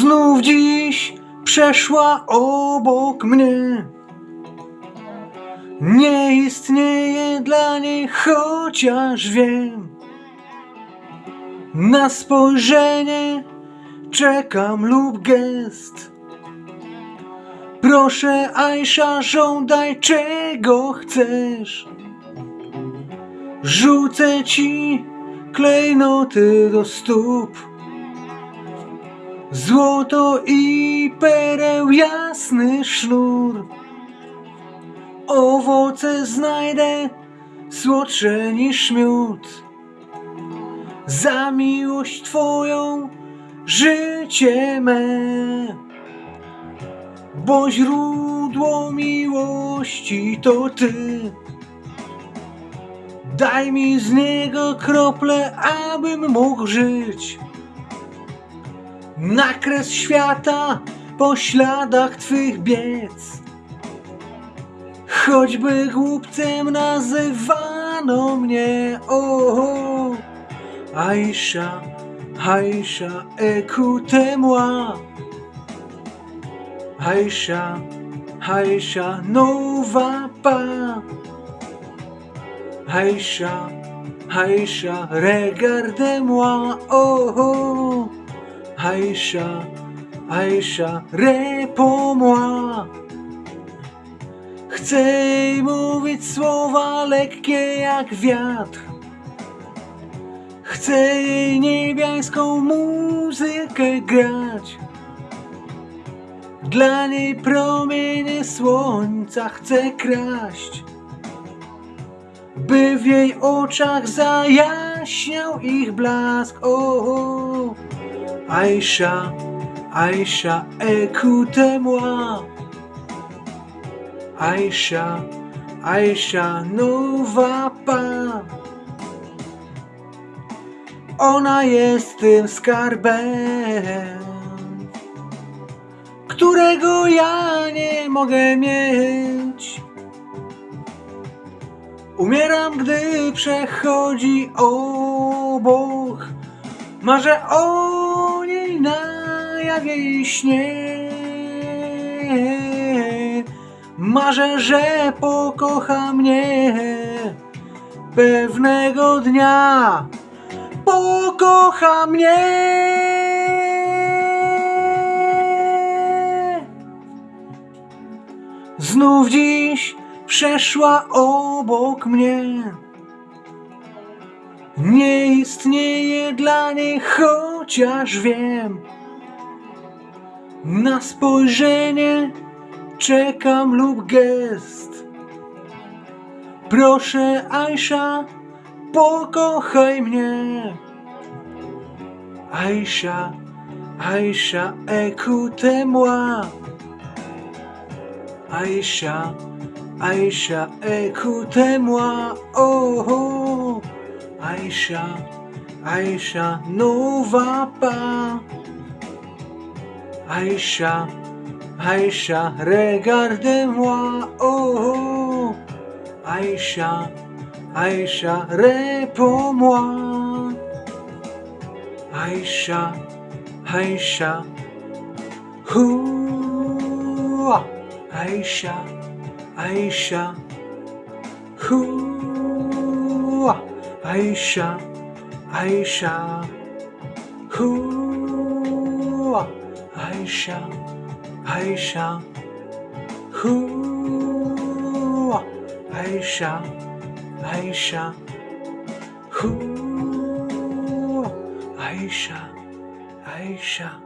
Znów dziś przeszła obok mnie. Nie istnieje dla niej, chociaż wiem. Na spojrzenie czekam lub gest. Proszę, Aisza, żądaj czego chcesz. Rzucę ci klejnoty do stóp. Złoto i pereł jasny sznur. Owoce znajdę słodsze niż miód. Za miłość Twoją życie me. Bo źródło miłości to Ty. Daj mi z niego krople, abym mógł żyć. Nakres świata po śladach Twych biec. Choćby głupcem nazywano mnie, o, Aisha, Aisha, écoutez-moi. Aisha, Aisha, ne va pas. Aisha, Aisha, regardez-moi, oh, oh. Aisha, Aisha, réponds-moi. Chcę jej mówić słowa lekkie jak wiatr. Chcę jej niebiańską muzykę grać. Dla niej promienie słońca chcę kraść. By w jej oczach zajaśniał ich blask. O, o. Aisha, Aisha, écoutez-moi. Aisha, Aisha, ne va pas. Ona jest tym skarbem, którego ja nie mogę mieć. Umieram, gdy przechodzi obok. Marzę o na jawie śnie. Marzę, że pokocha mnie pewnego dnia. Pokocha mnie. Znów dziś przeszła obok mnie. Nie istnieje dla niej, chociaż wiem. Na spojrzenie czekam lub gest. Proszę, Aisha, pokochaj mnie. Aisha, Aisha, écoutez-moi. Aisha, Aisha, écoutez-moi. Oh, oh. Aisha, Aisha, ne va pas. Aisha, Aisha, regardez-moi. Oh, oh. Aisha, Aisha, réponds-moi. Aisha, Aisha, Hou, Aisha, Aisha, Hou, Aisha, Aisha, Hou, Aisha, Aisha, Hou, Aisha, Aisha, Hou, Aisha, Aisha.